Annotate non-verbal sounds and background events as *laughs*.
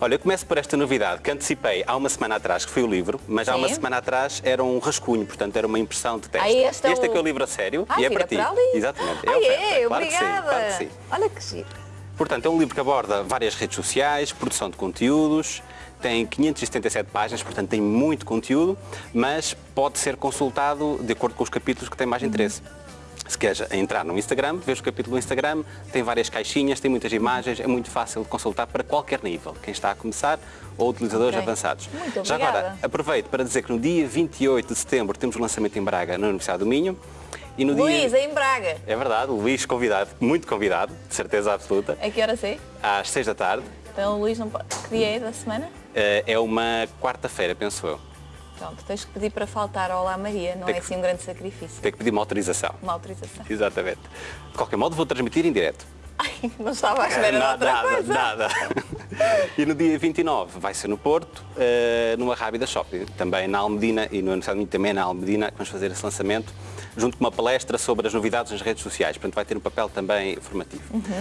Olha, eu começo por esta novidade que antecipei há uma semana atrás, que foi o livro, mas há uma Sim. semana atrás era um rascunho, portanto era uma impressão de teste. Ah, este é é o- que é o livro a sério Ah, e é para ti. para. Exatamente. Ah, oferta, é? claro que sim, Obrigada. claro que sim. Olha que giro. Portanto, é um livro que aborda várias redes sociais, produção de conteúdos, tem 577 páginas, portanto tem muito conteúdo, mas pode ser consultado de acordo com os capítulos que têm mais interesse. Se queres entrar no Instagram, vês o capítulo do Instagram, tem várias caixinhas, tem muitas imagens, é muito fácil de consultar para qualquer nível, quem está a começar ou utilizadores Ok. avançados. Muito Já agora, aproveito para dizer que no dia 28 de setembro temos o lançamento em Braga, na Universidade do Minho, e no Luís, dia... em Braga. É verdade, o Luís convidado, muito convidado, de certeza absoluta, A que hora sei? às 6 da tarde. Então o Luís não pode... Que dia é da semana? Eh, É uma quarta-feira, penso eu. Pronto, tens que pedir para faltar ao Olá Maria, não Tem é que- assim um grande sacrifício. Tenho que pedir uma autorização. Uma autorização. Exatamente. De qualquer modo, vou transmitir em direto. Ai, não estava à *laughs* espera de nada, outra nada, coisa. nada. E no dia 29 vai ser no Porto, eh, numa Rábida Shopping, também na Almedina e no Universidade de também na Almedina, vamos fazer esse lançamento, junto com uma palestra sobre as novidades nas redes sociais. Portanto, vai ter um papel também formativo.